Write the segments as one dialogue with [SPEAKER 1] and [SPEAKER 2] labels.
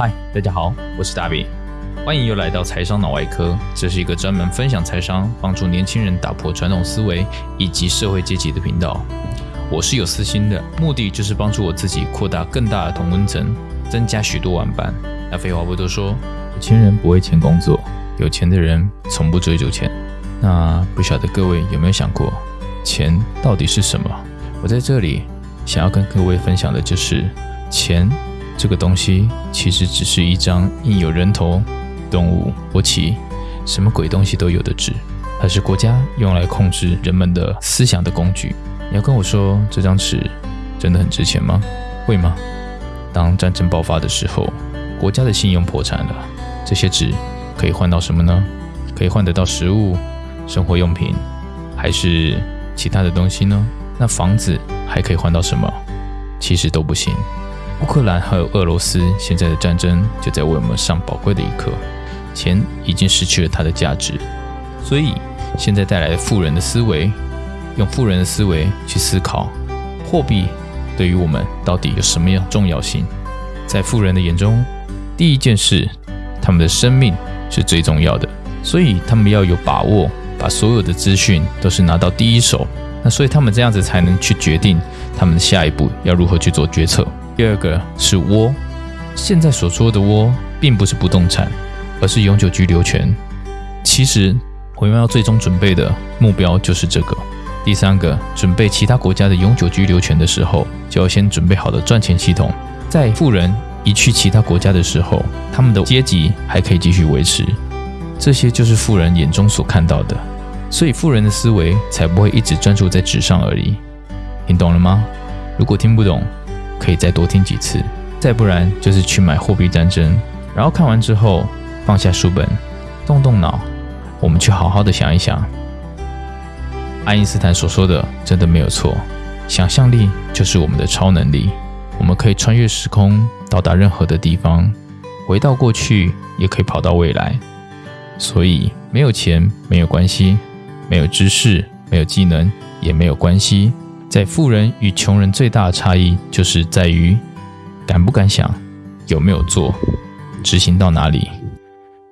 [SPEAKER 1] 嗨，大家好，我是大比，欢迎又来到财商脑外科。这是一个专门分享财商、帮助年轻人打破传统思维以及社会阶级的频道。我是有私心的，目的就是帮助我自己扩大更大的同温层，增加许多玩伴。那废话不多说，有钱人不为钱工作，有钱的人从不追逐钱。那不晓得各位有没有想过，钱到底是什么？我在这里想要跟各位分享的就是钱。这个东西其实只是一张印有人头、动物、国旗、什么鬼东西都有的纸，它是国家用来控制人们的思想的工具。你要跟我说这张纸真的很值钱吗？会吗？当战争爆发的时候，国家的信用破产了，这些纸可以换到什么呢？可以换得到食物、生活用品，还是其他的东西呢？那房子还可以换到什么？其实都不行。乌克兰还有俄罗斯现在的战争就在为我们上宝贵的一课，钱已经失去了它的价值，所以现在带来富人的思维，用富人的思维去思考货币对于我们到底有什么样重要性。在富人的眼中，第一件事，他们的生命是最重要的，所以他们要有把握，把所有的资讯都是拿到第一手，那所以他们这样子才能去决定他们的下一步要如何去做决策。第二个是窝，现在所说的窝，并不是不动产，而是永久居留权。其实我们要最终准备的目标就是这个。第三个，准备其他国家的永久居留权的时候，就要先准备好的赚钱系统，在富人移去其他国家的时候，他们的阶级还可以继续维持。这些就是富人眼中所看到的，所以富人的思维才不会一直专注在纸上而已。听懂了吗？如果听不懂，可以再多听几次，再不然就是去买货币战争，然后看完之后放下书本，动动脑，我们去好好的想一想。爱因斯坦所说的真的没有错，想象力就是我们的超能力，我们可以穿越时空，到达任何的地方，回到过去，也可以跑到未来。所以没有钱没有关系，没有知识没有技能也没有关系。在富人与穷人最大的差异，就是在于敢不敢想，有没有做，执行到哪里。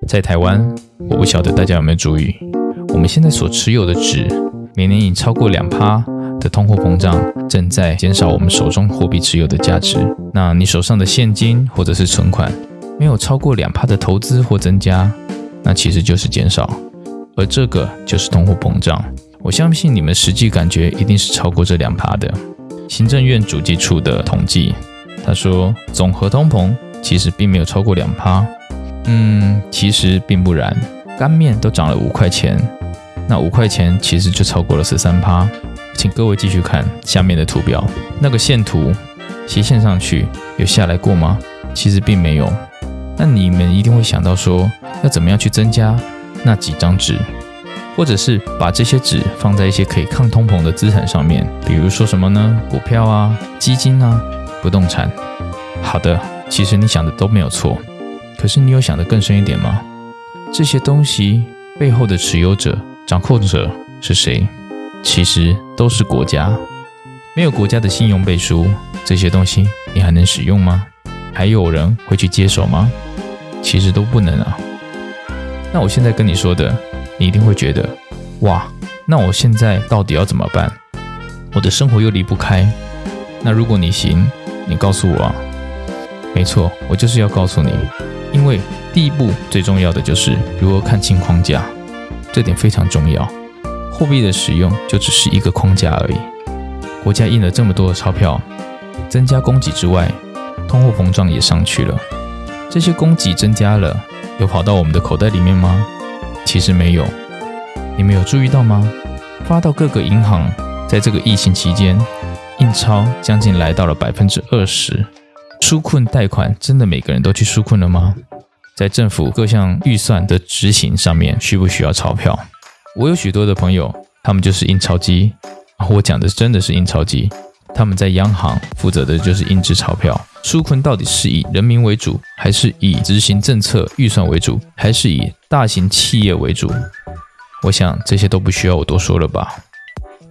[SPEAKER 1] 在台湾，我不晓得大家有没有注意，我们现在所持有的纸，每年以超过两趴的通货膨胀，正在减少我们手中货币持有的价值。那你手上的现金或者是存款，没有超过两趴的投资或增加，那其实就是减少，而这个就是通货膨胀。我相信你们实际感觉一定是超过这两趴的。行政院主计处的统计，他说总和通膨其实并没有超过两趴。嗯，其实并不然，干面都涨了五块钱，那五块钱其实就超过了十三趴。请各位继续看下面的图表，那个线图斜线上去有下来过吗？其实并没有。那你们一定会想到说，要怎么样去增加那几张纸？或者是把这些纸放在一些可以抗通膨的资产上面，比如说什么呢？股票啊、基金啊、不动产。好的，其实你想的都没有错。可是你有想的更深一点吗？这些东西背后的持有者、掌控者是谁？其实都是国家。没有国家的信用背书，这些东西你还能使用吗？还有人会去接手吗？其实都不能啊。那我现在跟你说的。你一定会觉得，哇，那我现在到底要怎么办？我的生活又离不开。那如果你行，你告诉我啊。没错，我就是要告诉你，因为第一步最重要的就是如何看清框架，这点非常重要。货币的使用就只是一个框架而已。国家印了这么多的钞票，增加供给之外，通货膨胀也上去了。这些供给增加了，有跑到我们的口袋里面吗？其实没有，你们有注意到吗？发到各个银行，在这个疫情期间，印钞将近来到了百分之二十。纾困贷款真的每个人都去纾困了吗？在政府各项预算的执行上面，需不需要钞票？我有许多的朋友，他们就是印钞机。我讲的真的是印钞机。他们在央行负责的就是印制钞票。纾困到底是以人民为主，还是以执行政策预算为主，还是以大型企业为主？我想这些都不需要我多说了吧。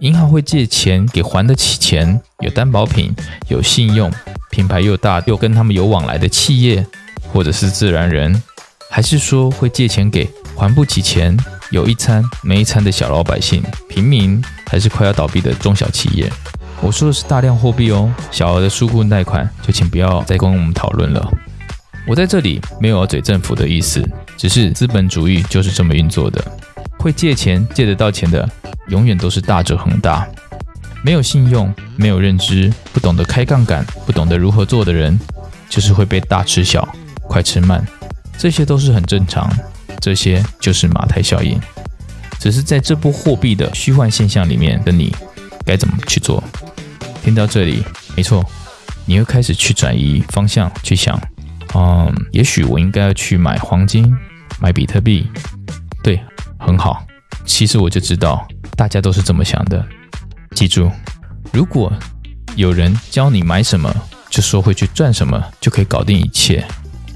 [SPEAKER 1] 银行会借钱给还得起钱、有担保品、有信用、品牌又大又跟他们有往来的企业，或者是自然人，还是说会借钱给还不起钱、有一餐没一餐的小老百姓、平民，还是快要倒闭的中小企业？我说的是大量货币哦，小额的纾困贷款就请不要再跟我们讨论了。我在这里没有要嘴政府的意思，只是资本主义就是这么运作的。会借钱借得到钱的，永远都是大者恒大。没有信用、没有认知、不懂得开杠杆、不懂得如何做的人，就是会被大吃小、快吃慢。这些都是很正常，这些就是马太效应。只是在这波货币的虚幻现象里面的你，该怎么去做？听到这里，没错，你会开始去转移方向，去想，嗯，也许我应该要去买黄金，买比特币。对，很好。其实我就知道，大家都是这么想的。记住，如果有人教你买什么，就说会去赚什么，就可以搞定一切，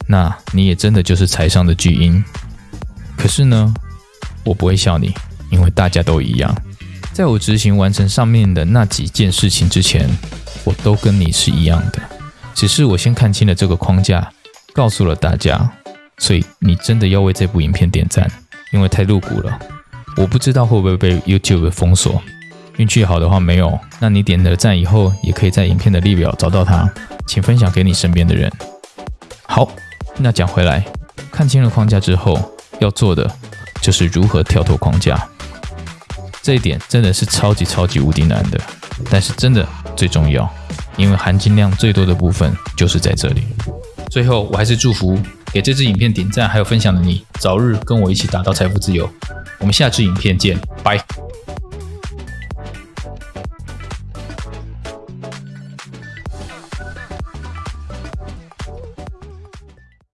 [SPEAKER 1] 那你也真的就是财商的巨婴。可是呢，我不会笑你，因为大家都一样。在我执行完成上面的那几件事情之前，我都跟你是一样的，只是我先看清了这个框架，告诉了大家，所以你真的要为这部影片点赞，因为太露骨了。我不知道会不会被 YouTube 封锁，运气好的话没有，那你点了赞以后，也可以在影片的列表找到它，请分享给你身边的人。好，那讲回来，看清了框架之后，要做的就是如何跳脱框架。这一点真的是超级超级无敌难的，但是真的最重要，因为含金量最多的部分就是在这里。最后，我还是祝福给这支影片点赞还有分享的你，早日跟我一起达到财富自由。我们下支影片见，拜。